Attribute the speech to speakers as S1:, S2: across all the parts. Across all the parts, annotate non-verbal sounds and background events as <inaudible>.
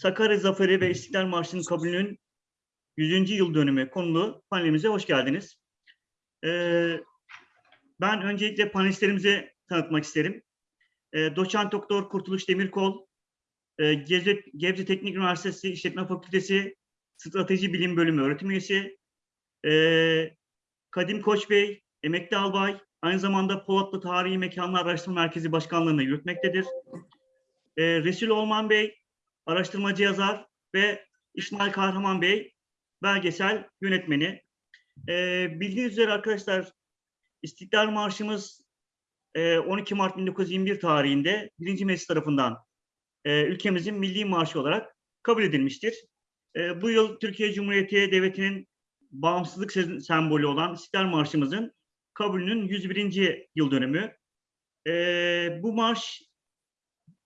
S1: Sakarya Zaferi ve İstiklal Marşı'nın kabulünün 100. yıl dönümü konulu panelimize hoş geldiniz. Ee, ben öncelikle panelistlerimizi tanıtmak isterim. Ee, Doçent Doktor Kurtuluş Demirkol, e, Gebze, Teknik Üniversitesi İşletme Fakültesi Strateji Bilim Bölümü öğretim üyesi, ee, Kadim Koç Bey, emekli albay, aynı zamanda Polatlı Tarihi Mekanlar Araştırma Merkezi Başkanlığı'nı yürütmektedir. Ee, Resul Olman Bey, araştırmacı yazar ve İsmail Kahraman Bey, belgesel yönetmeni. Ee, bildiğiniz üzere arkadaşlar, İstiklal Marşımız e, 12 Mart 1921 tarihinde birinci Meclis tarafından e, ülkemizin milli marşı olarak kabul edilmiştir. E, bu yıl Türkiye Cumhuriyeti Devleti'nin bağımsızlık se- sembolü olan İstiklal Marşımızın kabulünün 101. yıl dönümü. E, bu marş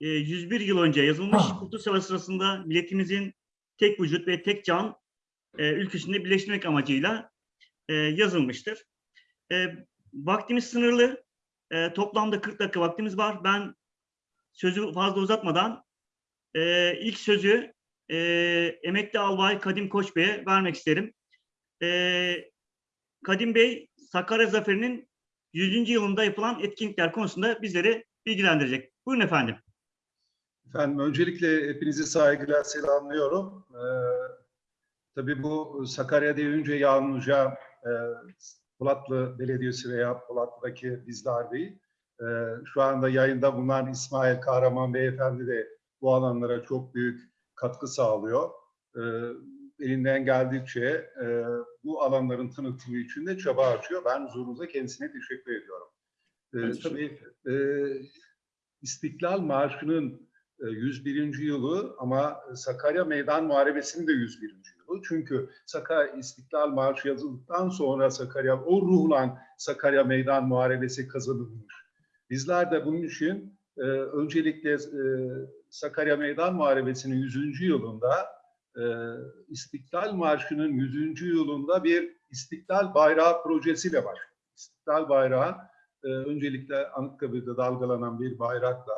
S1: e, 101 yıl önce yazılmış Kurtuluş Savaşı sırasında milletimizin tek vücut ve tek can e, ülkesinde birleştirmek amacıyla e, yazılmıştır. E, vaktimiz sınırlı. E, toplamda 40 dakika vaktimiz var. Ben sözü fazla uzatmadan e, ilk sözü e, emekli albay Kadim Koç Bey'e vermek isterim. E, Kadim Bey, Sakarya Zaferi'nin 100. yılında yapılan etkinlikler konusunda bizleri bilgilendirecek. Buyurun efendim.
S2: Efendim öncelikle hepinizi saygıyla selamlıyorum. Ee, tabii bu Sakarya deyince yalnızca e, Polatlı Belediyesi veya Polatlı'daki bizler değil. Ee, şu anda yayında bulunan İsmail Kahraman Beyefendi de bu alanlara çok büyük katkı sağlıyor. Ee, elinden geldikçe e, bu alanların tanıtımı için de çaba harcıyor. Ben huzurunuza kendisine teşekkür ediyorum.
S1: Teşekkür
S2: tabii e, İstiklal Marşı'nın e, 101. yılı ama Sakarya Meydan Muharebesi'nin de 101. yılı. Çünkü Sakarya İstiklal Marşı yazıldıktan sonra Sakarya, o ruhla Sakarya Meydan Muharebesi kazanılmış. Bizler de bunun için e, öncelikle e, Sakarya Meydan Muharebesi'nin 100. yılında e, İstiklal Marşı'nın 100. yılında bir İstiklal Bayrağı projesiyle başladık. İstiklal Bayrağı e, öncelikle Anıtkabir'de dalgalanan bir bayrakla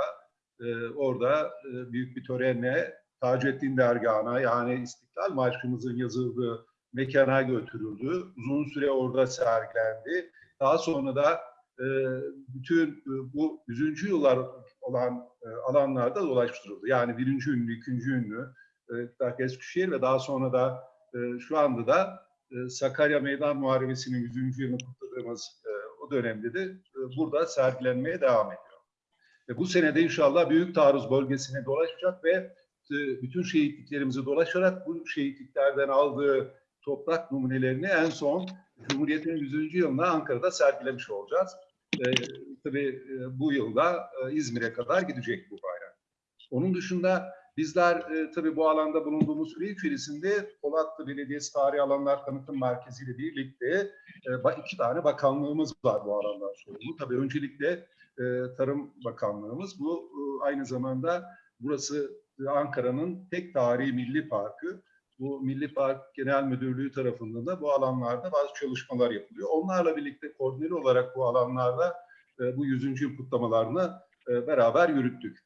S2: e, orada e, büyük bir törenle Taceddin Dergahı'na yani İstiklal Marşımızın yazıldığı mekana götürüldü. Uzun süre orada sergilendi. Daha sonra da e, bütün e, bu 100. yıllar olan e, alanlarda dolaştırıldı. Yani birinci ünlü, ikinci ünlü, e, Eskişehir ve daha sonra da e, şu anda da e, Sakarya Meydan Muharebesi'nin 100. yılını kutladığımız e, o dönemde de e, burada sergilenmeye devam ediyor. Bu senede inşallah Büyük Taarruz bölgesine dolaşacak ve e, bütün şehitliklerimizi dolaşarak bu şehitliklerden aldığı toprak numunelerini en son Cumhuriyet'in 100. yılında Ankara'da sergilemiş olacağız. E, tabii e, bu yılda e, İzmir'e kadar gidecek bu bayrak. Onun dışında bizler e, tabii bu alanda bulunduğumuz süre içerisinde Polatlı Belediyesi Tarihi Alanlar Tanıtım Merkezi ile birlikte e, iki tane bakanlığımız var bu alanlar sorumlu. Tabii öncelikle e, Tarım Bakanlığımız bu e, aynı zamanda burası e, Ankara'nın tek tarihi milli parkı. Bu Milli Park Genel Müdürlüğü tarafından da bu alanlarda bazı çalışmalar yapılıyor. Onlarla birlikte koordineli olarak bu alanlarda e, bu 100. yıl kutlamalarını e, beraber yürüttük.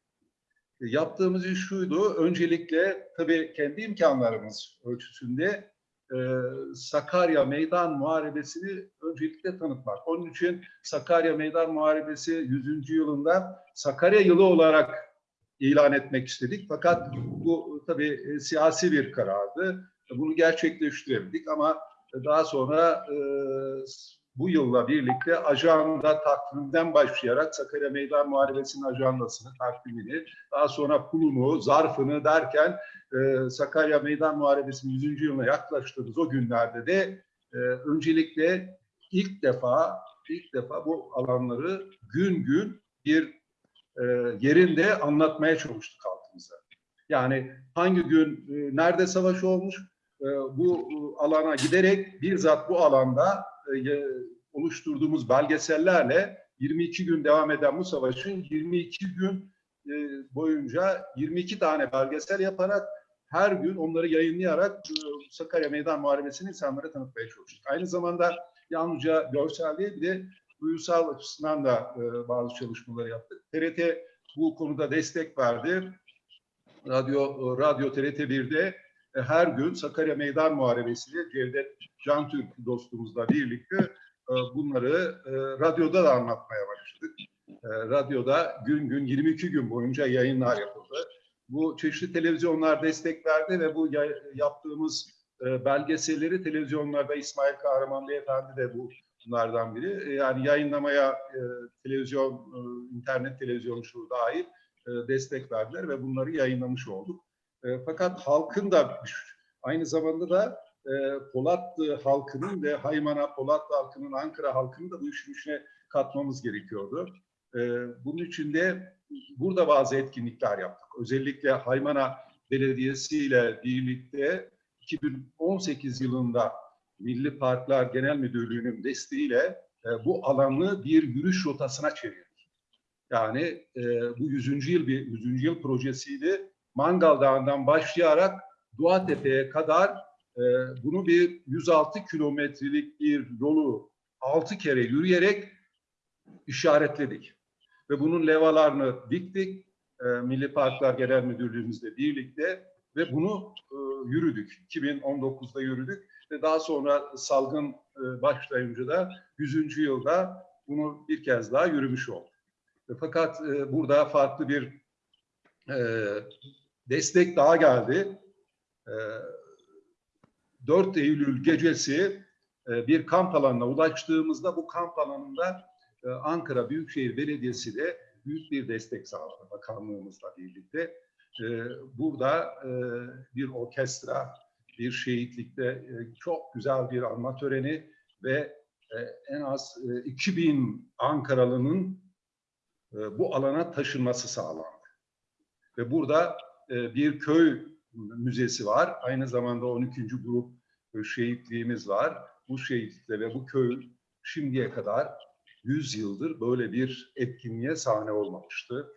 S2: Yaptığımız iş şuydu, öncelikle tabii kendi imkanlarımız ölçüsünde e, Sakarya Meydan Muharebesi'ni öncelikle tanıtmak. Onun için Sakarya Meydan Muharebesi 100. yılında Sakarya yılı olarak ilan etmek istedik. Fakat bu tabii e, siyasi bir karardı. Bunu gerçekleştiremedik ama daha sonra e, bu yılla birlikte ajanda takvimden başlayarak Sakarya Meydan Muharebesi'nin ajandasını, takvimini, daha sonra pulunu, zarfını derken e, Sakarya Meydan Muharebesi'nin 100. yılına yaklaştığımız o günlerde de e, öncelikle ilk defa ilk defa bu alanları gün gün bir e, yerinde anlatmaya çalıştık halkımıza. Yani hangi gün e, nerede savaş olmuş e, bu e, alana giderek bizzat bu alanda oluşturduğumuz belgesellerle 22 gün devam eden bu savaşın 22 gün e, boyunca 22 tane belgesel yaparak her gün onları yayınlayarak e, Sakarya Meydan Muharebesi'ni insanlara tanıtmaya çalıştık. Aynı zamanda yalnızca görsel değil bir de duyusal açısından da e, bazı çalışmalar yaptık. TRT bu konuda destek verdi. Radyo Radyo TRT1'de her gün Sakarya Meydan Muharebesi'yle Cevdet Cantürk dostumuzla birlikte e, bunları e, radyoda da anlatmaya başladık. E, radyoda gün gün 22 gün boyunca yayınlar yapıldı. Bu çeşitli televizyonlar destek verdi ve bu yaptığımız e, belgeselleri televizyonlarda İsmail Kahraman Beyefendi de bu bunlardan biri. Yani yayınlamaya televizyon, internet televizyonu şu dahil destek verdiler ve bunları yayınlamış olduk. E, Fakat halkın da aynı zamanda da e, Polatlı halkının ve Haymana Polatlı halkının, Ankara halkının da bu işin içine katmamız gerekiyordu. E, Bunun için de burada bazı etkinlikler yaptık. Özellikle Haymana Belediyesi ile birlikte 2018 yılında Milli Parklar Genel Müdürlüğü'nün desteğiyle e, bu alanı bir yürüyüş rotasına çevirdik. Yani e, bu 100. yıl bir 100. yıl projesiydi. Mangal Dağı'ndan başlayarak Doğatepe'ye kadar e, bunu bir 106 kilometrelik bir yolu 6 kere yürüyerek işaretledik. Ve bunun levalarını diktik. E, Milli Parklar Genel Müdürlüğümüzle birlikte ve bunu e, yürüdük. 2019'da yürüdük ve daha sonra salgın e, başlayınca da 100. yılda bunu bir kez daha yürümüş olduk. Fakat e, burada farklı bir e, destek daha geldi. E, 4 Eylül gecesi e, bir kamp alanına ulaştığımızda bu kamp alanında e, Ankara Büyükşehir Belediyesi de büyük bir destek sağladı bakanlığımızla birlikte. E, Burada e, bir orkestra, bir şehitlikte e, çok güzel bir anma töreni ve e, en az e, 2000 Ankaralı'nın e, bu alana taşınması sağlandı. Ve burada e, bir köy müzesi var. Aynı zamanda 12. grup e, şehitliğimiz var. Bu şehitlikte ve bu köy şimdiye kadar 100 yıldır böyle bir etkinliğe sahne olmamıştı.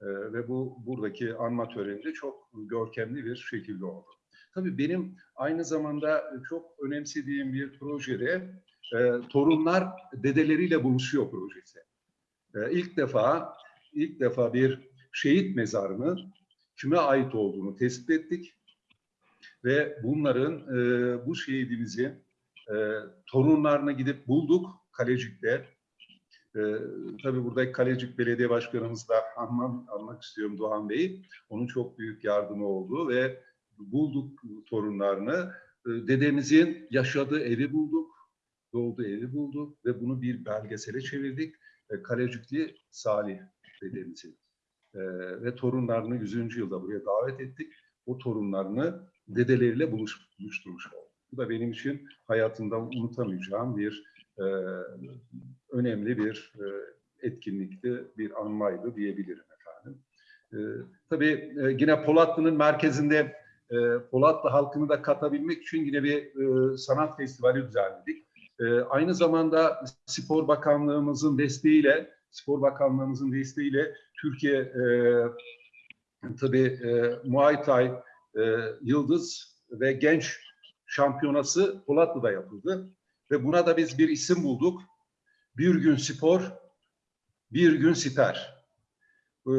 S2: E, ve bu buradaki anma töreni çok görkemli bir şekilde oldu. Tabii benim aynı zamanda çok önemsediğim bir projede e, torunlar dedeleriyle buluşuyor projesi. E, ilk defa ilk defa bir şehit mezarını kime ait olduğunu tespit ettik ve bunların e, bu şehidimizin e, torunlarına gidip bulduk Kalecik'te. E, tabii buradaki Kalecik Belediye Başkanımız da anlam, anmak istiyorum Doğan Bey. Onun çok büyük yardımı oldu ve bulduk torunlarını. E, dedemizin yaşadığı evi bulduk, doğduğu evi bulduk ve bunu bir belgesele çevirdik. E, Kalecikli Salih dedemizin e, ve torunlarını 100. yılda buraya davet ettik. O torunlarını dedeleriyle buluş, buluşturmuş olduk. Bu da benim için hayatımda unutamayacağım bir e, önemli bir e, etkinlikti, bir anmaydı diyebilirim efendim. E, tabii e, yine Polatlı'nın merkezinde e, Polatlı halkını da katabilmek için yine bir e, sanat festivali düzenledik. E, aynı zamanda Spor Bakanlığımızın desteğiyle, Spor Bakanlığımızın desteğiyle Türkiye e, tabii e, Muay Thai e, Yıldız ve Genç Şampiyonası Polatlı'da yapıldı. Ve buna da biz bir isim bulduk. Bir gün spor, bir gün siper. E,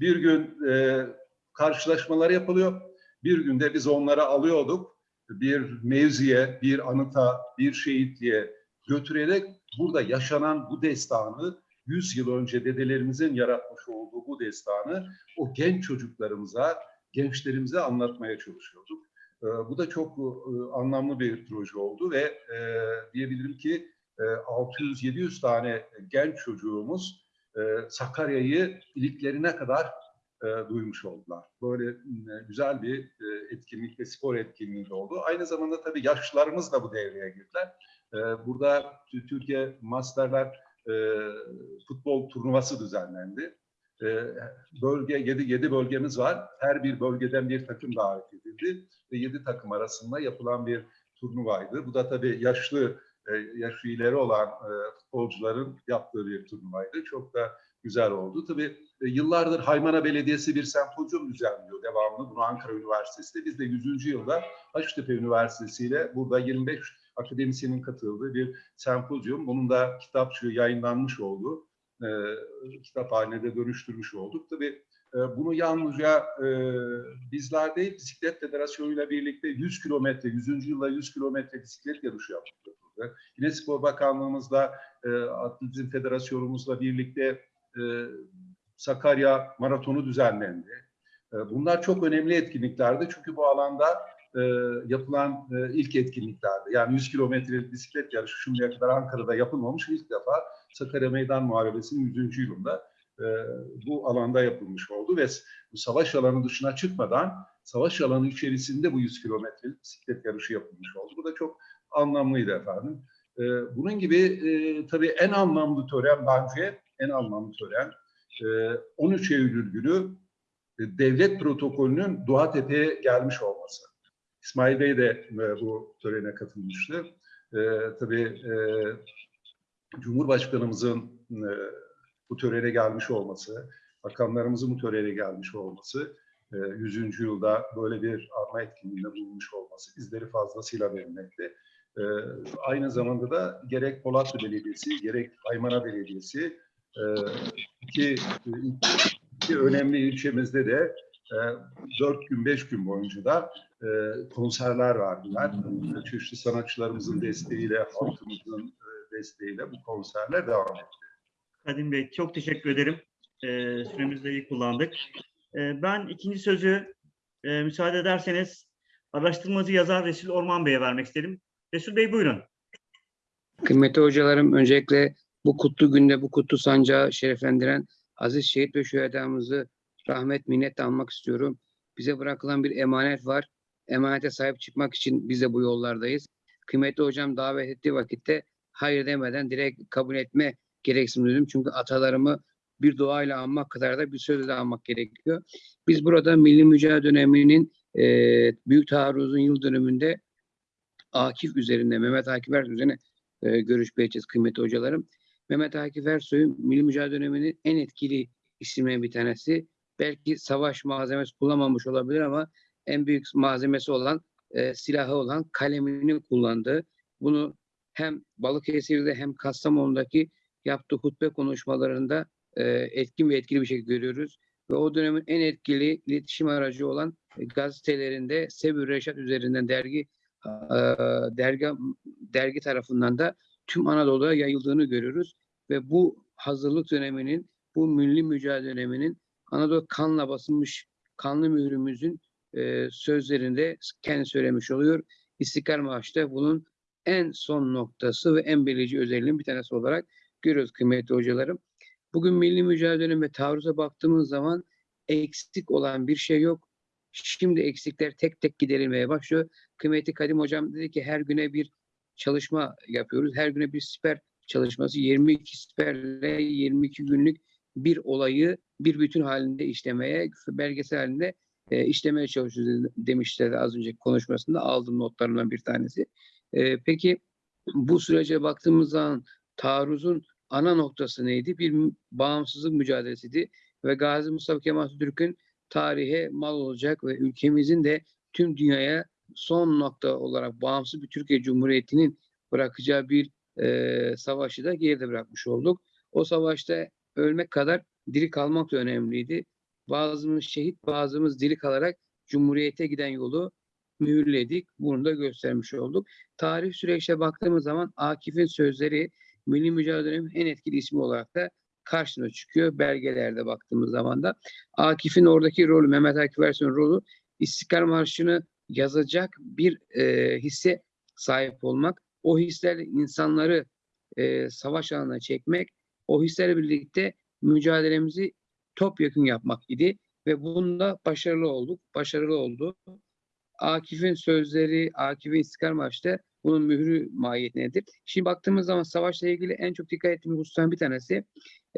S2: bir gün e, karşılaşmalar yapılıyor. Bir günde biz onları alıyorduk. Bir mevziye, bir anıta, bir şehitliğe götürerek burada yaşanan bu destanı 100 yıl önce dedelerimizin yaratmış olduğu bu destanı o genç çocuklarımıza, gençlerimize anlatmaya çalışıyorduk. E, bu da çok e, anlamlı bir proje oldu ve e, diyebilirim ki e, 600-700 tane genç çocuğumuz e, Sakarya'yı iliklerine kadar e, duymuş oldular. Böyle e, güzel bir e, etkinlik ve spor etkinliği oldu. Aynı zamanda tabii yaşlılarımız da bu devreye girdiler. E, burada Türkiye Masterler e, futbol turnuvası düzenlendi. E, bölge 7 7 bölgemiz var. Her bir bölgeden bir takım davet edildi ve 7 takım arasında yapılan bir turnuvaydı. Bu da tabii yaşlı e, yaşı ileri olan e, futbolcuların yaptığı bir turnuvaydı. Çok da güzel oldu. Tabii e, yıllardır Haymana Belediyesi bir sempozyum düzenliyor devamlı. Bunu Ankara Üniversitesi'de. Biz de 100. yılda Hacettepe Üniversitesi ile burada 25 akademisyenin katıldığı bir sempozyum. Bunun da kitapçığı yayınlanmış oldu. E, kitap haline de dönüştürmüş olduk. Tabii e, bunu yalnızca e, bizler değil, Bisiklet Federasyonu ile birlikte 100 kilometre, 100. yılda 100 kilometre bisiklet yarışı yaptık. Yine Spor Bakanlığımızla, e, Atletizm Federasyonumuzla birlikte e, Sakarya Maratonu düzenlendi. E, bunlar çok önemli etkinliklerdi çünkü bu alanda e, yapılan e, ilk etkinliklerdi. Yani 100 kilometrelik bisiklet yarışı şimdiye kadar Ankara'da yapılmamış ilk defa Sakarya Meydan Muharebesi'nin 100. yılında e, bu alanda yapılmış oldu ve bu savaş alanı dışına çıkmadan savaş alanı içerisinde bu 100 kilometrelik bisiklet yarışı yapılmış oldu. Bu da çok anlamlıydı efendim. E, bunun gibi e, tabii en anlamlı tören bence en anlamlı tören e, 13 Eylül günü e, devlet protokolünün Doğatepe'ye gelmiş olması. İsmail Bey de e, bu törene katılmıştı. E, tabii e, Cumhurbaşkanımızın e, bu törene gelmiş olması, bakanlarımızın bu törene gelmiş olması, e, 100. yılda böyle bir anma etkinliğinde bulunmuş olması bizleri fazlasıyla vermekte. E, aynı zamanda da gerek Polatlı Belediyesi, gerek Aymana Belediyesi e, iki, iki önemli ilçemizde de e, 4 gün, 5 gün boyunca da e, konserler verdiler. Çeşitli sanatçılarımızın desteğiyle, halkımızın e, desteğiyle bu konserler devam etti.
S1: Kadim Bey çok teşekkür ederim. E, süremizi de iyi kullandık. E, ben ikinci sözü e, müsaade ederseniz araştırmacı yazar Resul Orman Bey'e vermek isterim. Resul Bey buyurun.
S3: Kıymetli hocalarım öncelikle bu kutlu günde bu kutlu sancağı şereflendiren aziz şehit ve şühedamızı rahmet minnetle almak istiyorum. Bize bırakılan bir emanet var. Emanete sahip çıkmak için biz de bu yollardayız. Kıymetli hocam davet ettiği vakitte hayır demeden direkt kabul etme gereksinim duydum. Çünkü atalarımı bir duayla anmak kadar da bir sözle anmak gerekiyor. Biz burada Milli Mücadele döneminin e, Büyük Taarruz'un yıl dönümünde Akif üzerinde, Mehmet Akif Ersoy üzerine e, görüşmeyeceğiz kıymetli hocalarım. Mehmet Akif Ersoy'un Milli Mücadele döneminin en etkili isimlerinden bir tanesi. Belki savaş malzemesi kullanmamış olabilir ama en büyük malzemesi olan, e, silahı olan kalemini kullandı. Bunu hem Balıkesir'de hem Kastamonu'daki yaptığı hutbe konuşmalarında e, etkin ve etkili bir şekilde görüyoruz. Ve o dönemin en etkili iletişim aracı olan gazetelerinde Sevür Reşat üzerinden dergi e, dergi dergi tarafından da tüm Anadolu'ya yayıldığını görüyoruz ve bu hazırlık döneminin, bu milli mücadele döneminin Anadolu kanla basılmış kanlı mührümüzün e, sözlerinde kendi söylemiş oluyor. İstiklal Marşı'da bunun en son noktası ve en belirleyici özelliğin bir tanesi olarak görüyoruz kıymetli hocalarım. Bugün milli mücadele dönemi ve taarruza baktığımız zaman eksik olan bir şey yok. Şimdi eksikler tek tek giderilmeye başlıyor. Kıymetli Kadim Hocam dedi ki her güne bir çalışma yapıyoruz. Her güne bir siper çalışması 22 siperle 22 günlük bir olayı bir bütün halinde işlemeye, belgesel halinde e, işlemeye çalışıyoruz demişlerdi az önceki konuşmasında. Aldım notlarından bir tanesi. E, peki bu sürece baktığımız zaman taarruzun ana noktası neydi? Bir bağımsızlık mücadelesiydi ve Gazi Mustafa Kemal Atatürk'ün tarihe mal olacak ve ülkemizin de tüm dünyaya son nokta olarak bağımsız bir Türkiye Cumhuriyeti'nin bırakacağı bir e, savaşı da geride bırakmış olduk. O savaşta ölmek kadar diri kalmak da önemliydi. Bazımız şehit, bazımız diri kalarak Cumhuriyete giden yolu mühürledik. Bunu da göstermiş olduk. Tarih süreçte baktığımız zaman Akif'in sözleri Milli Mücadele Dönemi en etkili ismi olarak da karşına çıkıyor belgelerde baktığımız zaman da. Akif'in oradaki rolü, Mehmet Akif Ersoy'un rolü İstiklal Marşı'nı yazacak bir e, hisse sahip olmak, o hislerle insanları e, savaş alanına çekmek, o hislerle birlikte mücadelemizi topyekun yapmak idi ve bunda başarılı olduk, başarılı oldu. Akif'in sözleri, Akif'in İstiklal Marşı'da bunun mührü mahiyetindedir. Şimdi baktığımız zaman savaşla ilgili en çok dikkat ettiğimiz husustan bir tanesi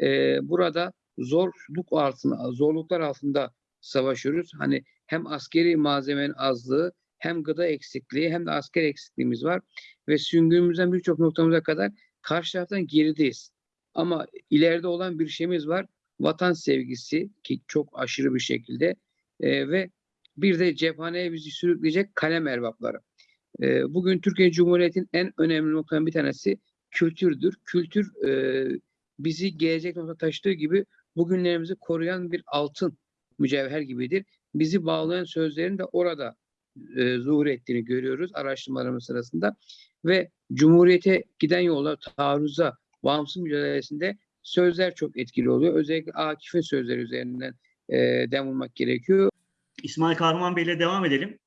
S3: e, burada zorluk altında, zorluklar altında savaşıyoruz. Hani hem askeri malzemenin azlığı, hem gıda eksikliği, hem de asker eksikliğimiz var. Ve süngümüzden birçok noktamıza kadar karşı taraftan gerideyiz. Ama ileride olan bir şeyimiz var. Vatan sevgisi ki çok aşırı bir şekilde e, ve bir de cephaneye bizi sürükleyecek kalem erbapları. E, bugün Türkiye Cumhuriyeti'nin en önemli noktalarından bir tanesi kültürdür. Kültür e, bizi gelecek nokta taşıdığı gibi bugünlerimizi koruyan bir altın mücevher gibidir. Bizi bağlayan sözlerin de orada e, zuhur ettiğini görüyoruz araştırmalarımız sırasında ve Cumhuriyete giden yolda taarruza, bağımsız mücadelesinde sözler çok etkili oluyor. Özellikle Akif'in sözleri üzerinden e, dem vurmak gerekiyor.
S1: İsmail Kahraman Bey ile devam edelim.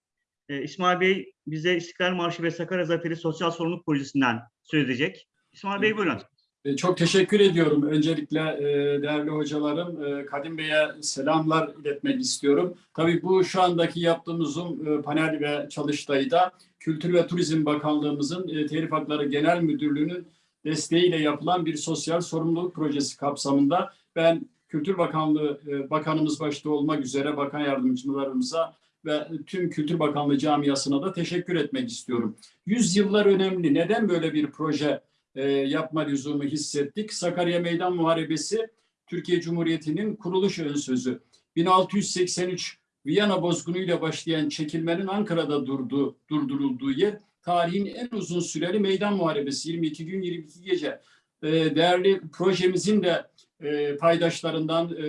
S1: Ee, İsmail Bey bize İstiklal Marşı ve Sakarya Zaferi Sosyal Sorumluluk Projesi'nden söz edecek. İsmail Bey buyurun.
S4: E, Çok teşekkür ediyorum. Öncelikle e, değerli hocalarım, e, Kadim Bey'e selamlar iletmek istiyorum. Tabii bu şu andaki yaptığımız Zoom e, panel ve çalıştayı da Kültür ve Turizm Bakanlığımızın e, Telif Hakları Genel Müdürlüğü'nün desteğiyle yapılan bir sosyal sorumluluk projesi kapsamında ben Kültür Bakanlığı e, Bakanımız başta olmak üzere bakan yardımcılarımıza ve tüm Kültür Bakanlığı camiasına da teşekkür etmek istiyorum. Yüzyıllar önemli. Neden böyle bir proje e, yapma lüzumu hissettik. Sakarya Meydan Muharebesi Türkiye Cumhuriyeti'nin kuruluş ön sözü. 1683 Viyana bozgunuyla başlayan çekilmenin Ankara'da durduğu, durdurulduğu yer tarihin en uzun süreli meydan muharebesi 22 gün 22 gece. E, değerli projemizin de e, paydaşlarından, e,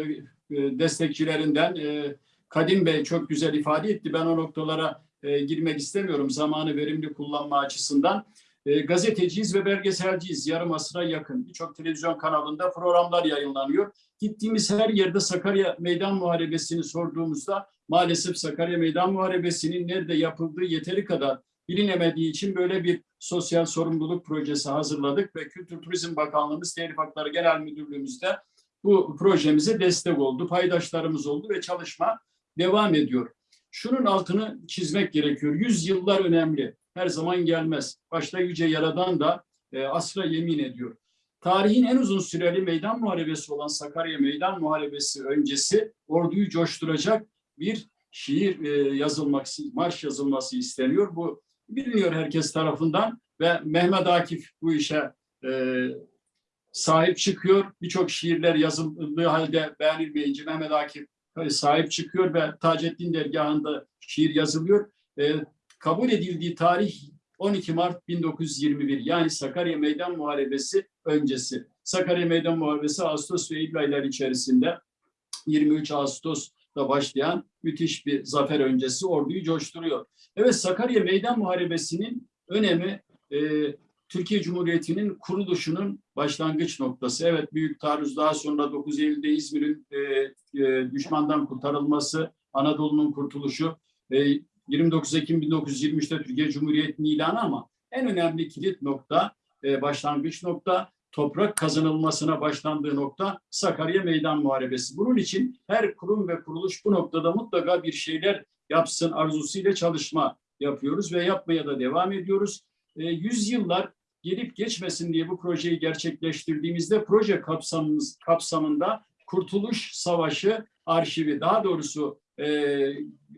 S4: e, destekçilerinden Kadim Bey çok güzel ifade etti. Ben o noktalara girmek istemiyorum zamanı verimli kullanma açısından. Gazeteciyiz ve belgeselciyiz. Yarım asıra yakın. Birçok televizyon kanalında programlar yayınlanıyor. Gittiğimiz her yerde Sakarya Meydan Muharebesi'ni sorduğumuzda maalesef Sakarya Meydan Muharebesi'nin nerede yapıldığı yeteri kadar bilinemediği için böyle bir sosyal sorumluluk projesi hazırladık ve Kültür Turizm Bakanlığımız Telif Hakları Genel Müdürlüğümüzde bu projemize destek oldu. Paydaşlarımız oldu ve çalışma devam ediyor. Şunun altını çizmek gerekiyor. Yüz yıllar önemli her zaman gelmez. Başta Yüce Yaradan da e, asra yemin ediyor. Tarihin en uzun süreli meydan muharebesi olan Sakarya Meydan Muharebesi öncesi orduyu coşturacak bir şiir e, yazılması, marş yazılması isteniyor. Bu biliniyor herkes tarafından ve Mehmet Akif bu işe e, sahip çıkıyor. Birçok şiirler yazıldığı halde beğenilmeyince Mehmet Akif sahip çıkıyor ve Taceddin dergahında şiir yazılıyor. E, kabul edildiği tarih 12 Mart 1921 yani Sakarya Meydan Muharebesi öncesi. Sakarya Meydan Muharebesi Ağustos ve Eylül ayları içerisinde 23 Ağustos'ta başlayan müthiş bir zafer öncesi orduyu coşturuyor. Evet Sakarya Meydan Muharebesi'nin önemi e, Türkiye Cumhuriyeti'nin kuruluşunun başlangıç noktası. Evet büyük taarruz daha sonra 9 Eylül'de İzmir'in e, e, düşmandan kurtarılması, Anadolu'nun kurtuluşu, e, 29 Ekim 1923'te Türkiye Cumhuriyeti'nin ilanı ama en önemli kilit nokta, e, başlangıç nokta, toprak kazanılmasına başlandığı nokta Sakarya Meydan Muharebesi. Bunun için her kurum ve kuruluş bu noktada mutlaka bir şeyler yapsın arzusuyla çalışma yapıyoruz ve yapmaya da devam ediyoruz. E, yüzyıllar gelip geçmesin diye bu projeyi gerçekleştirdiğimizde proje kapsamımız, kapsamında Kurtuluş Savaşı arşivi daha doğrusu e,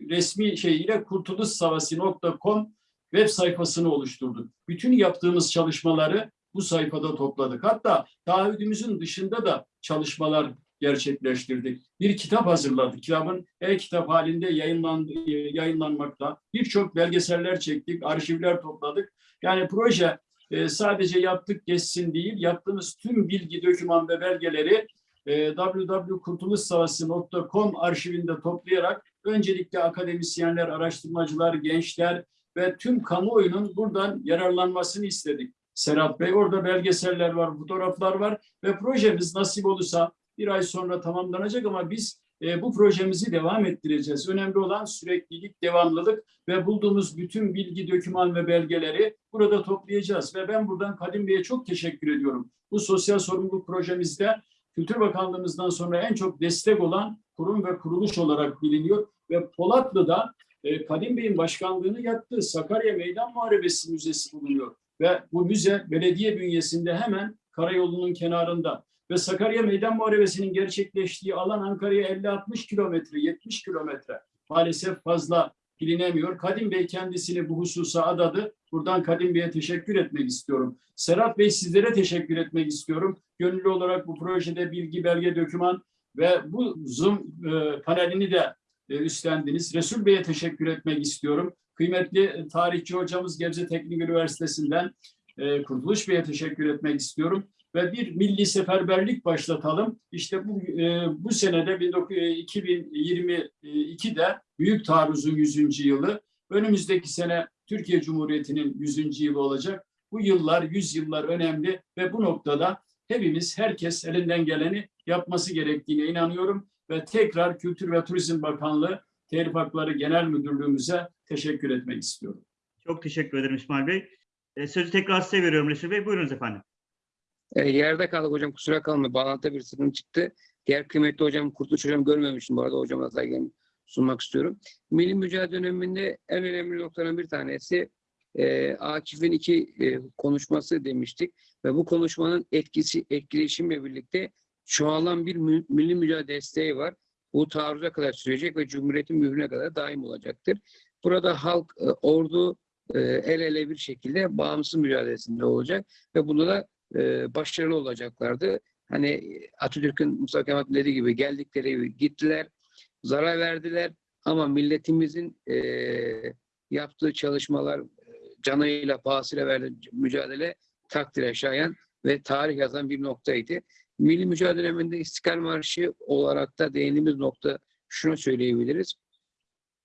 S4: resmi şeyiyle kurtuluşsavaşı.com web sayfasını oluşturduk. Bütün yaptığımız çalışmaları bu sayfada topladık. Hatta taahhüdümüzün dışında da çalışmalar gerçekleştirdik. Bir kitap hazırladık. Kitabın e-kitap halinde yayınlandı, yayınlanmakta. Birçok belgeseller çektik, arşivler topladık. Yani proje e, sadece yaptık geçsin değil, yaptığımız tüm bilgi, doküman ve belgeleri e, www.kurtuluşsavaşı.com arşivinde toplayarak öncelikle akademisyenler, araştırmacılar, gençler ve tüm kamuoyunun buradan yararlanmasını istedik. Serhat Bey orada belgeseller var, fotoğraflar var ve projemiz nasip olursa bir ay sonra tamamlanacak ama biz e, bu projemizi devam ettireceğiz. Önemli olan süreklilik, devamlılık ve bulduğumuz bütün bilgi, doküman ve belgeleri burada toplayacağız. Ve ben buradan Kadim Bey'e çok teşekkür ediyorum. Bu sosyal sorumluluk projemizde Kültür Bakanlığımızdan sonra en çok destek olan kurum ve kuruluş olarak biliniyor. Ve Polatlı'da e, Kadim Bey'in başkanlığını yaptığı Sakarya Meydan Muharebesi Müzesi bulunuyor. Ve bu müze belediye bünyesinde hemen karayolunun kenarında. Ve Sakarya Meydan Muharebesi'nin gerçekleştiği alan Ankara'ya 50-60 kilometre, 70 kilometre. Maalesef fazla bilinemiyor. Kadim Bey kendisini bu hususa adadı. Buradan Kadim Bey'e teşekkür etmek istiyorum. Serhat Bey sizlere teşekkür etmek istiyorum. Gönüllü olarak bu projede bilgi, belge, döküman ve bu Zoom e, panelini de e, üstlendiniz. Resul Bey'e teşekkür etmek istiyorum. Kıymetli tarihçi hocamız Gebze Teknik Üniversitesi'nden e, Kurtuluş Bey'e teşekkür etmek istiyorum. ve bir milli seferberlik başlatalım. İşte bu e, bu senede 19- 2022'de Büyük Taarruz'un 100. yılı. Önümüzdeki sene Türkiye Cumhuriyeti'nin 100. yılı olacak. Bu yıllar, 100 yıllar önemli ve bu noktada hepimiz, herkes elinden geleni yapması gerektiğine inanıyorum ve tekrar Kültür ve Turizm Bakanlığı Telif Hakları Genel Müdürlüğümüze teşekkür etmek istiyorum.
S1: Çok teşekkür ederim İsmail Bey. E, sözü tekrar size veriyorum Resul Bey. Buyurunuz efendim.
S3: E, yerde kaldık hocam kusura kalma. Bağlantıda bir sıkıntı çıktı. Diğer kıymetli hocam Kurtuluş hocam görmemiştim bu arada hocama saygımı sunmak istiyorum. Milli mücadele döneminde en önemli noktaların bir tanesi e, Akif'in iki e, konuşması demiştik ve bu konuşmanın etkisi etkileşimle birlikte çoğalan bir mü- milli mücadele desteği var. Bu taarruza kadar sürecek ve Cumhuriyet'in mührüne kadar daim olacaktır. Burada halk, e, ordu e, el ele bir şekilde bağımsız mücadelesinde olacak ve bunda da e, başarılı olacaklardı. Hani Atatürk'ün Mustafa Kemal'in dediği gibi geldikleri gittiler, zarar verdiler ama milletimizin yaptığı çalışmalar, canıyla, pahasıyla verdiği mücadele takdire şayan ve tarih yazan bir noktaydı. Milli mücadeleminde İstiklal Marşı olarak da değindiğimiz nokta şunu söyleyebiliriz.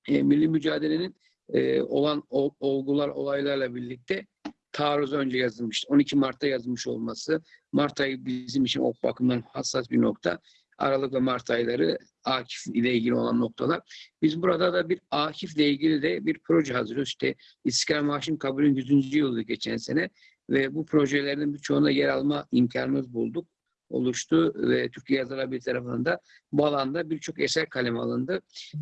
S3: E, milli mücadelenin e, olan ol- olgular, olaylarla birlikte taarruz önce yazılmıştı. 12 Mart'ta yazılmış olması. Mart ayı bizim için o bakımdan hassas bir nokta. Aralık ve Mart ayları Akif ile ilgili olan noktalar. Biz burada da bir Akif ile ilgili de bir proje hazırlıyoruz. İşte İstiklal Marşı'nın kabulün 100. yılı geçen sene ve bu projelerin birçoğunda yer alma imkanımız bulduk oluştu ve Türkiye Yazarlar Birliği tarafından da bu alanda birçok eser kaleme alındı.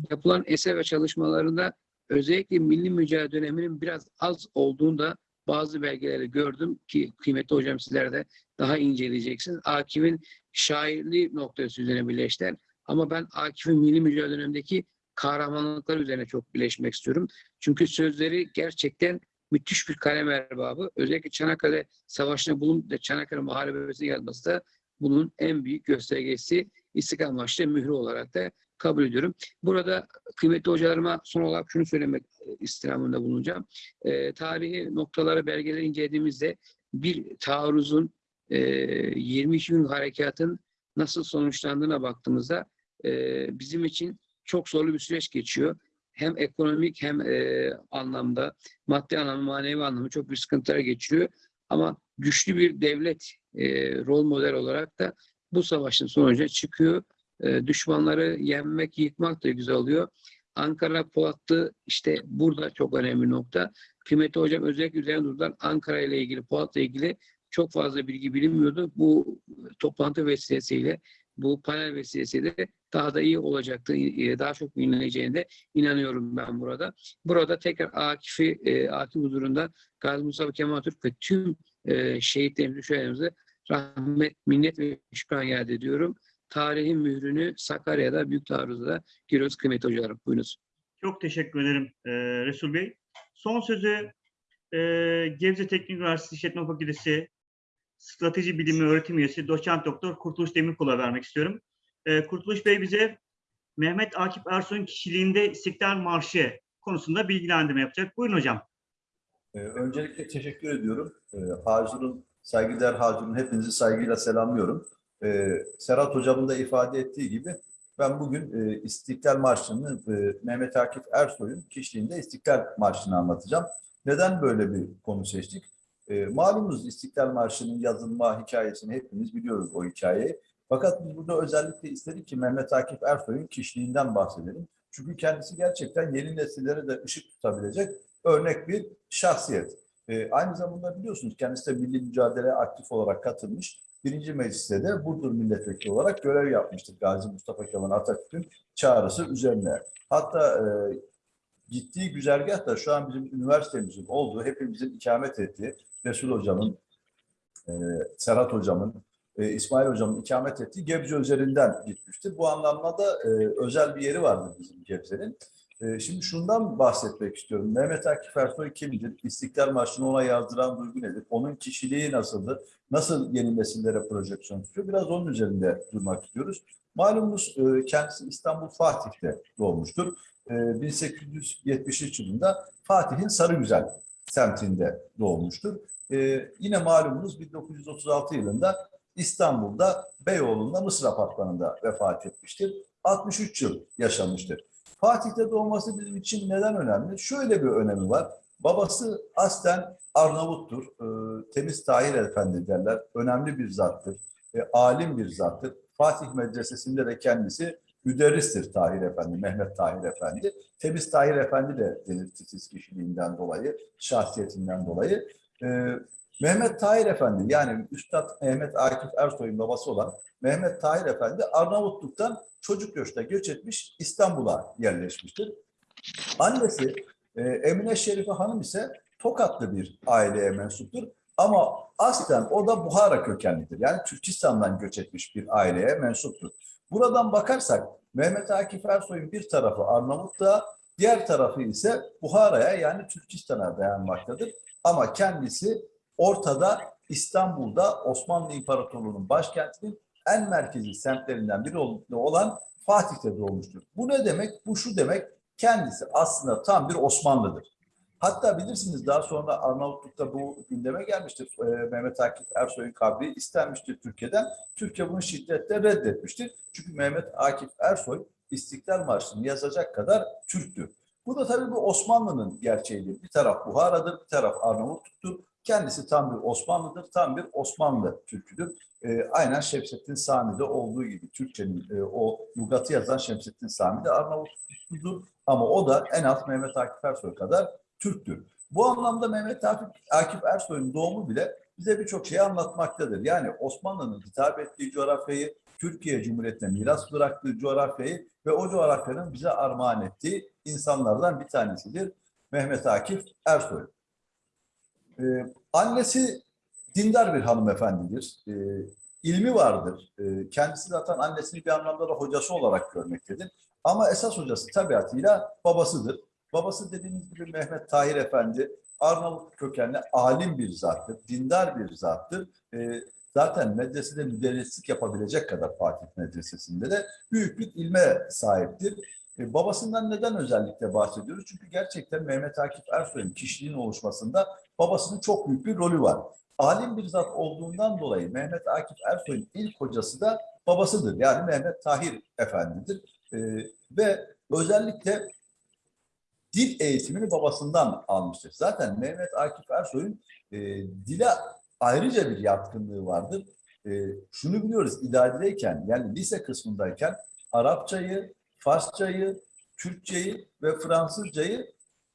S3: Yapılan eser ve çalışmalarında özellikle milli mücadele döneminin biraz az olduğunu da bazı belgeleri gördüm ki kıymetli hocam sizler de daha inceleyeceksiniz. Akif'in şairliği noktası üzerine birleştiler. Ama ben Akif'in milli mücadele dönemindeki kahramanlıkları üzerine çok birleşmek istiyorum. Çünkü sözleri gerçekten müthiş bir kalem erbabı. Özellikle Çanakkale Savaşı'na bulunup da Çanakkale Muharebesi'ne yazması da bunun en büyük göstergesi İstiklal Marşı mührü olarak da kabul ediyorum. Burada kıymetli hocalarıma son olarak şunu söylemek istirhamında bulunacağım. E, tarihi noktaları, belgeleri incelediğimizde bir taarruzun e, 22 gün harekatın nasıl sonuçlandığına baktığımızda e, bizim için çok zorlu bir süreç geçiyor. Hem ekonomik hem e, anlamda, maddi anlamda, manevi anlamda çok büyük sıkıntılar geçiriyor. Ama güçlü bir devlet e, rol model olarak da bu savaşın sonucuna çıkıyor. E, düşmanları yenmek, yıkmak da güzel oluyor. Ankara Polatlı işte burada çok önemli nokta. Kıymetli hocam özellikle üzerine durdular. Ankara ile ilgili, Polat'la ilgili çok fazla bilgi bilinmiyordu. Bu toplantı vesilesiyle, bu panel vesilesiyle daha da iyi olacaktı. e, Daha çok bilineceğine de inanıyorum ben burada. Burada tekrar Akif'i, e, Akif huzurunda Gazi Mustafa Kemal Atatürk ve tüm e, şehitlerimizi, şehitlerimize rahmet, minnet ve şükran yad ediyorum. Tarihin mührünü Sakarya'da, Büyük Taarruz'da giriyoruz kıymetli hocalarım. Buyurunuz.
S1: Çok teşekkür ederim e, Resul Bey. Son sözü e, Gebze Teknik Üniversitesi İşletme Fakültesi Strateji Bilimi Öğretim Üyesi Doçent Doktor Kurtuluş Demirkol'a vermek istiyorum. E, Kurtuluş Bey bize Mehmet Akif Ersoy'un kişiliğinde İstiklal Marşı konusunda bilgilendirme yapacak. Buyurun hocam.
S5: Ee, Öncelikle teşekkür ediyorum. Ee, Hacır'ın, saygıdeğer Hacır'ın hepinizi saygıyla selamlıyorum. Ee, Serhat Hocam'ın da ifade ettiği gibi ben bugün e, İstiklal Marşı'nı e, Mehmet Akif Ersoy'un kişiliğinde İstiklal Marşı'nı anlatacağım. Neden böyle bir konu seçtik? E, İstiklal Marşı'nın yazılma hikayesini hepimiz biliyoruz o hikayeyi. Fakat biz burada özellikle istedik ki Mehmet Akif Ersoy'un kişiliğinden bahsedelim. Çünkü kendisi gerçekten yeni nesillere de ışık tutabilecek örnek bir şahsiyet. E, aynı zamanda biliyorsunuz kendisi de milli mücadeleye aktif olarak katılmış. Birinci mecliste de Burdur milletvekili olarak görev yapmıştır Gazi Mustafa Kemal Atatürk'ün çağrısı üzerine. Hatta e, gittiği güzergah da şu an bizim üniversitemizin olduğu, hepimizin ikamet ettiği, Resul Hocam'ın, e, Serhat Hocam'ın, e, İsmail Hocam'ın ikamet ettiği Gebze üzerinden gitmiştir. Bu anlamda da e, özel bir yeri vardır bizim Gebze'nin. E, şimdi şundan bahsetmek istiyorum. Mehmet Akif Ersoy kimdir? İstiklal Marşı'nı ona yazdıran duygu nedir? Onun kişiliği nasıldır? Nasıl yeni nesillere projeksiyon tutuyor? Biraz onun üzerinde durmak istiyoruz. Malumunuz e, kendisi İstanbul Fatih'te doğmuştur. E, 1873 yılında Fatih'in Sarıgüzel semtinde doğmuştur. E, yine malumunuz 1936 yılında İstanbul'da Beyoğlu'nda Mısır Apartmanı'nda vefat etmiştir. 63 yıl yaşamıştır. Fatih'te doğması bizim için neden önemli? Şöyle bir önemi var. Babası aslen Arnavuttur. E, Temiz Tahir Efendi derler. Önemli bir zattır. E, alim bir zattır. Fatih Medresesi'nde de kendisi müderristir Tahir Efendi, Mehmet Tahir Efendi. Temiz Tahir Efendi de denir titiz kişiliğinden dolayı, şahsiyetinden dolayı. E, Mehmet Tahir Efendi yani Üstad Mehmet Akif Ersoy'un babası olan Mehmet Tahir Efendi Arnavutluk'tan çocuk yaşta göç etmiş İstanbul'a yerleşmiştir. Annesi e, Emine Şerife Hanım ise Tokatlı bir aileye mensuptur. Ama aslen o da Buhara kökenlidir. Yani Türkistan'dan göç etmiş bir aileye mensuptur. Buradan bakarsak Mehmet Akif Ersoy'un bir tarafı Arnavutluğa, diğer tarafı ise Buhara'ya yani Türkistan'a dayanmaktadır. Ama kendisi ortada İstanbul'da Osmanlı İmparatorluğu'nun başkentinin en merkezi semtlerinden biri olan Fatih'te doğmuştur. Bu ne demek? Bu şu demek, kendisi aslında tam bir Osmanlıdır. Hatta bilirsiniz daha sonra Arnavutluk'ta bu gündeme gelmiştir. Ee, Mehmet Akif Ersoy'un kabri istenmiştir Türkiye'den. Türkiye bunu şiddetle reddetmiştir. Çünkü Mehmet Akif Ersoy İstiklal Marşı'nı yazacak kadar Türktür. Bu da tabii bu Osmanlı'nın gerçeğidir. Bir taraf Buhara'dır, bir taraf Arnavutluk'tur. Kendisi tam bir Osmanlı'dır, tam bir Osmanlı Türk'üdür. E, aynen Şemsettin Sami'de olduğu gibi Türkçenin e, o lugatı yazan Şemsettin Sami de Arnavutludur. Ama o da en az Mehmet Akif Ersoy kadar Türktür. Bu anlamda Mehmet Akif, Akif Ersoy'un doğumu bile bize birçok şeyi anlatmaktadır. Yani Osmanlı'nın hitap ettiği coğrafyayı, Türkiye Cumhuriyeti'ne miras bıraktığı coğrafyayı ve o coğrafyanın bize armağan ettiği insanlardan bir tanesidir Mehmet Akif Ersoy. Ee, annesi dindar bir hanımefendidir. Ee, ilmi vardır. Ee, kendisi zaten annesini bir anlamda da hocası olarak görmektedir. Ama esas hocası tabiatıyla babasıdır. Babası dediğimiz gibi Mehmet Tahir Efendi Arnavut kökenli alim bir zattır, dindar bir zattır. Ee, zaten medresede müderrislik yapabilecek kadar Fatih Medresesi'nde de büyük bir ilme sahiptir. Ee, babasından neden özellikle bahsediyoruz? Çünkü gerçekten Mehmet Akif Ersoy'un kişiliğin oluşmasında babasının çok büyük bir rolü var. Alim bir zat olduğundan dolayı Mehmet Akif Ersoy'un ilk hocası da babasıdır. Yani Mehmet Tahir Efendi'dir. Ee, ve özellikle dil eğitimini babasından almıştır. Zaten Mehmet Akif Ersoy'un e, dile ayrıca bir yatkınlığı vardır. E, şunu biliyoruz, idaredeyken yani lise kısmındayken Arapçayı, Farsçayı, Türkçeyi ve Fransızcayı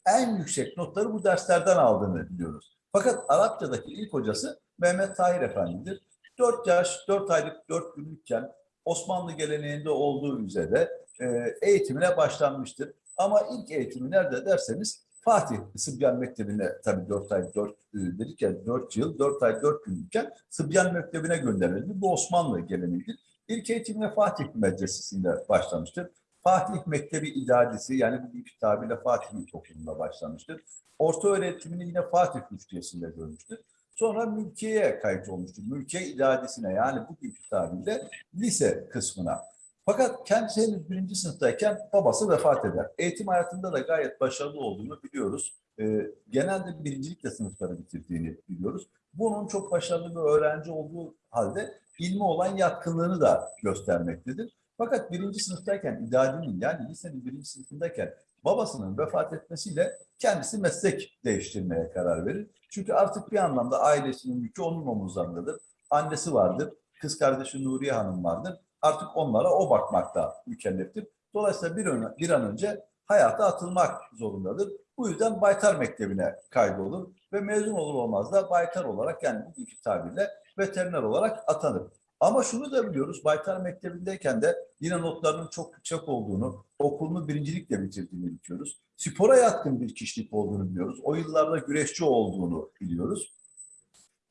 S5: en yüksek notları bu derslerden aldığını biliyoruz. Fakat Arapçadaki ilk hocası Mehmet Tahir Efendi'dir. 4 yaş, 4 aylık, 4 günlükken Osmanlı geleneğinde olduğu üzere e, eğitimine başlanmıştır. Ama ilk eğitimi nerede derseniz Fatih Sıbyan Mektebi'ne tabii 4 ay 4 dedik ya 4 yıl 4 ay 4 günlükken Sıbyan Mektebi'ne gönderildi. Bu Osmanlı geleneğidir. İlk eğitimine Fatih Medresesi'nde başlamıştır. Fatih Mektebi İdadisi yani bugünkü tabirle Fatih İlkokulu'nda başlamıştır. Orta öğretimini yine Fatih Müştiyesi'nde görmüştür. Sonra mülkiyeye kayıt olmuştur. Mülkiye idadesine yani bugünkü tabirle lise kısmına. Fakat kendisi henüz birinci sınıftayken babası vefat eder. Eğitim hayatında da gayet başarılı olduğunu biliyoruz. Ee, genelde birincilikle sınıfları bitirdiğini biliyoruz. Bunun çok başarılı bir öğrenci olduğu halde ilmi olan yatkınlığını da göstermektedir. Fakat birinci sınıftayken idadinin yani lisenin birinci sınıfındayken babasının vefat etmesiyle kendisi meslek değiştirmeye karar verir. Çünkü artık bir anlamda ailesinin yükü onun omuzlarındadır. Annesi vardır, kız kardeşi Nuriye Hanım vardır. Artık onlara o bakmakta mükelleftir. Dolayısıyla bir, ön, bir an önce hayata atılmak zorundadır. Bu yüzden Baytar Mektebi'ne kaydolur ve mezun olur olmaz da Baytar olarak yani bugünkü tabirle veteriner olarak atanır. Ama şunu da biliyoruz, Baytar Mektebi'ndeyken de yine notlarının çok yüksek olduğunu, okulunu birincilikle bitirdiğini biliyoruz. Spora yatkın bir kişilik olduğunu biliyoruz. O yıllarda güreşçi olduğunu biliyoruz.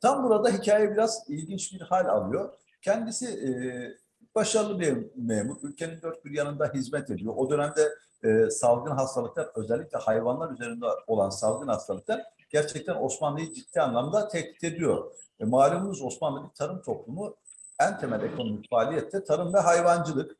S5: Tam burada hikaye biraz ilginç bir hal alıyor. Kendisi e, başarılı bir memur. Ülkenin dört bir yanında hizmet ediyor. O dönemde e, salgın hastalıklar, özellikle hayvanlar üzerinde olan salgın hastalıklar gerçekten Osmanlı'yı ciddi anlamda tehdit ediyor. E, malumunuz Osmanlı bir tarım toplumu en temel ekonomik faaliyette tarım ve hayvancılık.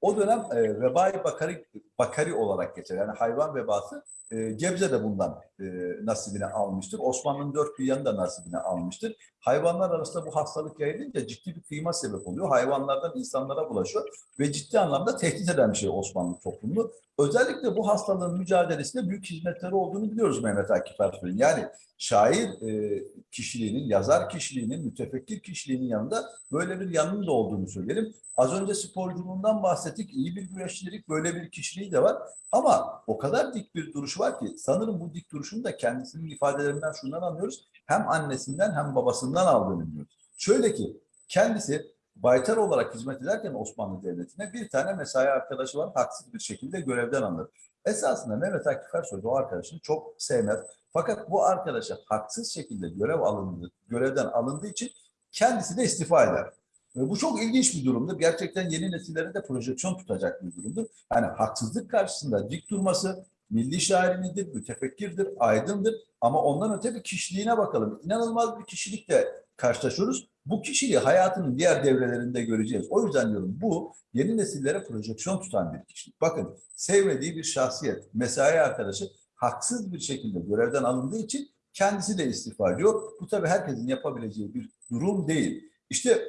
S5: O dönem e, vebai bakari, bakari olarak geçer. Yani hayvan vebası E, Gebze de bundan e, nasibini almıştır. Osmanlı'nın dört bir yanı da nasibini almıştır. Hayvanlar arasında bu hastalık yayılınca ciddi bir kıyma sebep oluyor. Hayvanlardan insanlara bulaşıyor ve ciddi anlamda tehdit eden bir şey Osmanlı toplumunu. Özellikle bu hastalığın mücadelesinde büyük hizmetleri olduğunu biliyoruz Mehmet Akif Ersoy'un. Yani şair e, kişiliğinin, yazar kişiliğinin, mütefekkir kişiliğinin yanında böyle bir yanının da olduğunu söyleyelim. Az önce sporculuğundan bahsettik. iyi bir güreşçilik, böyle bir kişiliği de var. Ama o kadar dik bir duruş var ki sanırım bu dik duruşunu da kendisinin ifadelerinden şundan anlıyoruz. Hem annesinden hem babasından aldığını biliyoruz. Şöyle ki kendisi baytar olarak hizmet ederken Osmanlı Devleti'ne bir tane mesai arkadaşı var. Haksız bir şekilde görevden alınır. Esasında Mehmet Akif Ersoy o arkadaşını çok sevmez. Fakat bu arkadaşa haksız şekilde görev alındı, görevden alındığı için kendisi de istifa eder. Bu çok ilginç bir durumdur. Gerçekten yeni nesillere de projeksiyon tutacak bir durumdur. Yani haksızlık karşısında dik durması, milli şairinidir, mütefekkirdir, aydındır. Ama ondan öte bir kişiliğine bakalım. İnanılmaz bir kişilikle karşılaşıyoruz. Bu kişiliği hayatının diğer devrelerinde göreceğiz. O yüzden diyorum bu yeni nesillere projeksiyon tutan bir kişilik. Bakın sevmediği bir şahsiyet, mesai arkadaşı haksız bir şekilde görevden alındığı için kendisi de istifa ediyor. Bu tabii herkesin yapabileceği bir durum değil. İşte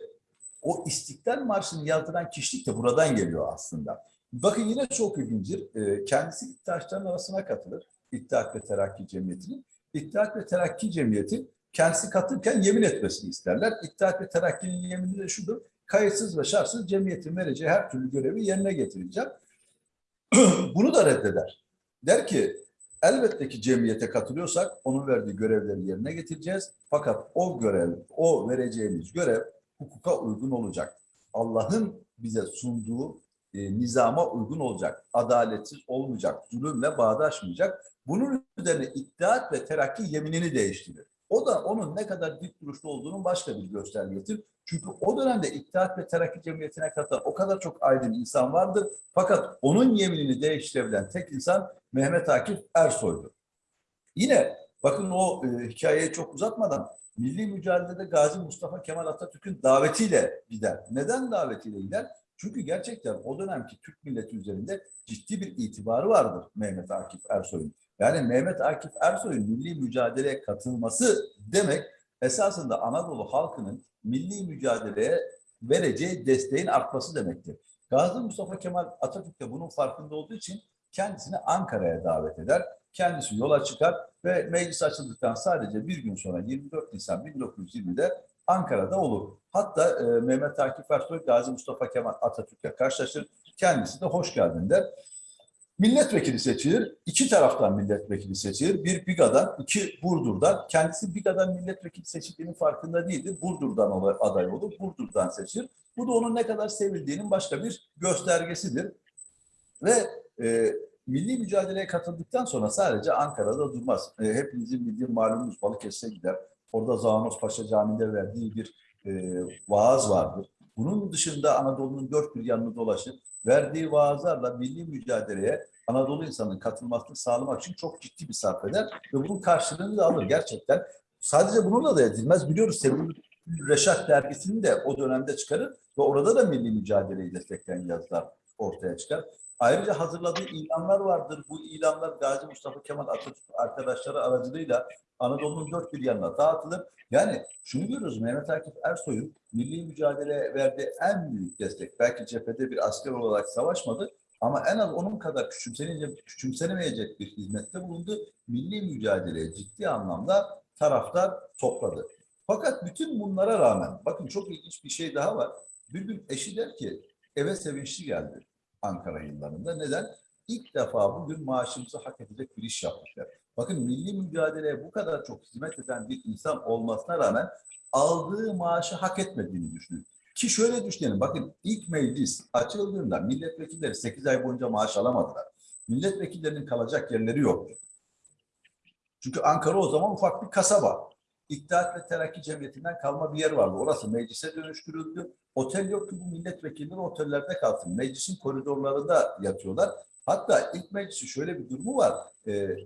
S5: o İstiklal Marşı'nı yazdıran kişilik de buradan geliyor aslında. Bakın yine çok ilginçtir. Ee, Kendisi İttihatçıların arasına katılır. İttihat ve Terakki Cemiyeti'nin. İttihat ve Terakki Cemiyeti kendisi katılırken yemin etmesini isterler. İttihat ve Terakki'nin yemini de şudur. Kayıtsız ve şartsız cemiyetin vereceği her türlü görevi yerine getireceğim. <clears throat> Bunu da reddeder. Der ki elbette ki cemiyete katılıyorsak onun verdiği görevleri yerine getireceğiz. Fakat o görev, o vereceğimiz görev hukuka uygun olacak. Allah'ın bize sunduğu e, nizama uygun olacak. Adaletsiz olmayacak. Zulümle bağdaşmayacak. Bunun üzerine iddiat ve terakki yeminini değiştirir. O da onun ne kadar dik duruşlu olduğunun başka bir göstergesidir. Çünkü o dönemde İttihat ve Terakki Cemiyeti'ne katılan o kadar çok aydın insan vardır. Fakat onun yeminini değiştirebilen tek insan Mehmet Akif Ersoy'dur. Yine bakın o e, hikayeyi çok uzatmadan milli mücadelede Gazi Mustafa Kemal Atatürk'ün davetiyle gider. Neden davetiyle gider? Çünkü gerçekten o dönemki Türk milleti üzerinde ciddi bir itibarı vardır Mehmet Akif Ersoy'un. Yani Mehmet Akif Ersoy'un milli mücadeleye katılması demek esasında Anadolu halkının milli mücadeleye vereceği desteğin artması demektir. Gazi Mustafa Kemal Atatürk de bunun farkında olduğu için kendisini Ankara'ya davet eder. Kendisi yola çıkar ve meclis açıldıktan sadece bir gün sonra 24 Nisan 1920'de Ankara'da olur. Hatta e, Mehmet Akif Ersoy Gazi Mustafa Kemal Atatürk'le karşılaşır. Kendisi de hoş geldin der. Milletvekili seçilir. İki taraftan milletvekili seçilir. Bir Biga'dan, iki Burdur'dan. Kendisi Biga'dan milletvekili seçildiğinin farkında değildir. Burdur'dan aday olur. Burdur'dan seçilir. Bu da onun ne kadar sevildiğinin başka bir göstergesidir. Ve e, milli mücadeleye katıldıktan sonra sadece Ankara'da durmaz. E, hepinizin bildiği malumunuz Balıkesir'e gider. Orada Zağnos Paşa Camii'nde verdiği bir e, vaaz vardır. Bunun dışında Anadolu'nun dört bir yanını dolaşır. Verdiği vaazlarla milli mücadeleye Anadolu insanının katılmasını sağlamak için çok ciddi bir sarf eder ve bunun karşılığını da alır gerçekten. Sadece bununla da edilmez. Biliyoruz Sevim Reşat dergisini de o dönemde çıkarır ve orada da milli mücadeleyi destekleyen yazılar ortaya çıkar. Ayrıca hazırladığı ilanlar vardır. Bu ilanlar Gazi Mustafa Kemal Atatürk arkadaşları aracılığıyla Anadolu'nun dört bir yanına dağıtılır. Yani şunu görüyoruz Mehmet Akif Ersoy'un milli mücadeleye verdiği en büyük destek. Belki cephede bir asker olarak savaşmadı ama en az onun kadar küçümsenemeyecek bir hizmette bulundu. Milli mücadeleye ciddi anlamda taraftar topladı. Fakat bütün bunlara rağmen bakın çok ilginç bir şey daha var. Gün eşi der ki eve sevinçli geldi Ankara yıllarında. Neden? İlk defa bugün maaşımızı hak edecek bir iş yapmışlar. Bakın milli mücadeleye bu kadar çok hizmet eden bir insan olmasına rağmen aldığı maaşı hak etmediğini düşünüyor. Ki şöyle düşünelim, bakın ilk meclis açıldığında milletvekilleri 8 ay boyunca maaş alamadılar. Milletvekillerinin kalacak yerleri yoktu. Çünkü Ankara o zaman ufak bir kasaba. İttihat ve Terakki Cemiyeti'nden kalma bir yer vardı. Orası meclise dönüştürüldü. Otel yok ki bu milletvekilleri otellerde kalsın. Meclisin koridorlarında yatıyorlar. Hatta ilk meclisi şöyle bir durumu var. Ee,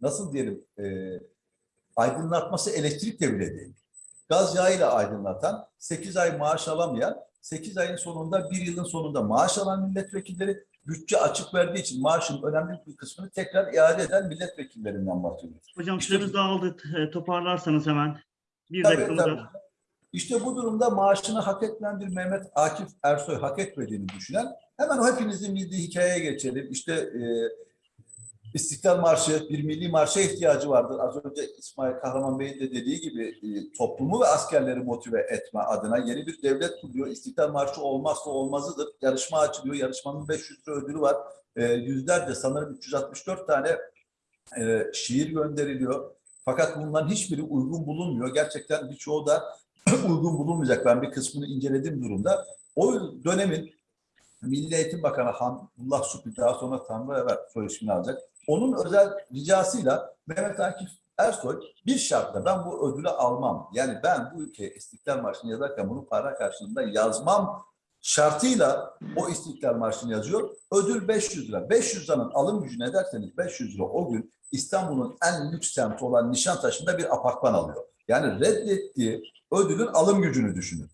S5: nasıl diyelim e, aydınlatması elektrikle bile değil. Gaz yağıyla aydınlatan, 8 ay maaş alamayan, 8 ayın sonunda, bir yılın sonunda maaş alan milletvekilleri bütçe açık verdiği için maaşın önemli bir kısmını tekrar iade eden milletvekillerinden bahsediyoruz.
S1: Hocam
S5: İşte-
S1: süremiz dağıldı. E, Toparlarsanız hemen. Bir
S5: Tabii. İşte bu durumda maaşını hak etmeyen bir Mehmet Akif Ersoy hak etmediğini düşünen hemen hepinizin bildiği hikayeye geçelim. İşte e, İstiklal Marşı, bir milli marşa ihtiyacı vardır. Az önce İsmail Kahraman Bey'in de dediği gibi e, toplumu ve askerleri motive etme adına yeni bir devlet kuruyor. İstiklal Marşı olmazsa olmazıdır. Yarışma açılıyor. Yarışmanın 500 lira ödülü var. E, yüzlerce sanırım 364 tane e, şiir gönderiliyor. Fakat bunların hiçbiri uygun bulunmuyor. Gerçekten birçoğu da <clears throat> uygun bulunmayacak. Ben bir kısmını incelediğim durumda. O dönemin Milli Eğitim Bakanı Hamdullah Supri daha sonra Tanrı Ever soy alacak. Onun özel ricasıyla Mehmet Akif Ersoy bir şartla ben bu ödülü almam. Yani ben bu ülkeye İstiklal Marşı'nı yazarken bunu para karşılığında yazmam şartıyla o İstiklal Marşı'nı yazıyor. Ödül 500 lira. 500 liranın alım gücü ne derseniz 500 lira o gün İstanbul'un en lüks semti olan Nişantaşı'nda bir apartman alıyor. Yani reddettiği ödülün alım gücünü düşünün.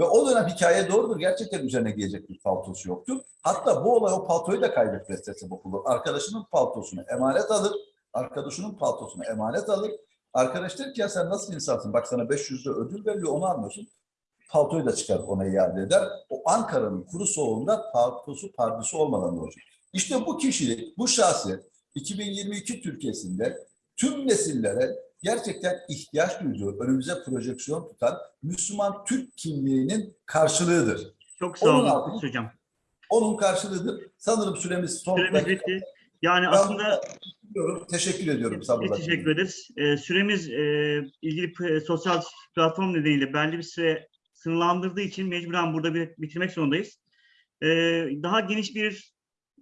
S5: Ve o dönem hikaye doğrudur. Gerçekten üzerine giyecek bir paltosu yoktu. Hatta bu olay o paltoyu da kaybetmesi sebep olur. Arkadaşının paltosunu emanet alır. Arkadaşının paltosunu emanet alır. Arkadaş der ki ya sen nasıl insansın? Bak sana 500 lira ödül veriliyor onu anlıyorsun. Paltoyu da çıkar ona iade eder. O Ankara'nın kuru soğuğunda paltosu pardüsü olmadan olacak. İşte bu kişilik, bu şahsiyet 2022 Türkiye'sinde tüm nesillere gerçekten ihtiyaç duyduğu, önümüze projeksiyon tutan Müslüman Türk kimliğinin karşılığıdır.
S1: Çok sağ
S5: Onun
S1: olun
S5: altını-
S1: hocam.
S5: Onun karşılığıdır. Sanırım süremiz son
S1: Süremiz bitti. Yani
S5: Ben
S1: aslında.
S5: Teşekkür ediyorum sabırla.
S1: teşekkür ederiz. Ee, süremiz e, ilgili p- sosyal platform nedeniyle belli bir süre sınırlandırdığı için mecburen burada bir, bitirmek zorundayız. Ee, daha geniş bir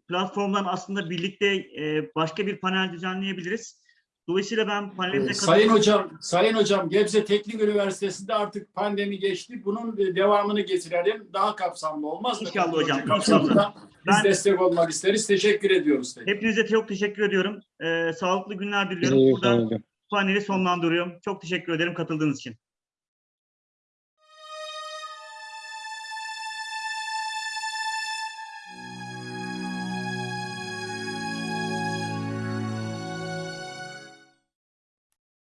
S1: platformdan aslında birlikte e, başka bir panel düzenleyebiliriz. Dolayısıyla ben panelimize
S4: Ee, Sayın hocam, Sayın hocam Gebze Teknik Üniversitesi'nde artık pandemi geçti. Bunun e, devamını getirelim. Daha kapsamlı olmaz mı?
S1: İnşallah hocam, inşallah.
S4: Biz
S1: Ben-
S4: destek olmak isteriz. Teşekkür ediyoruz. tekrar.
S1: Hepinize çok teşekkür ediyorum. Ee, sağlıklı günler diliyorum.
S3: iyi
S1: Burada
S3: hocam.
S1: paneli sonlandırıyorum. Çok teşekkür ederim katıldığınız için.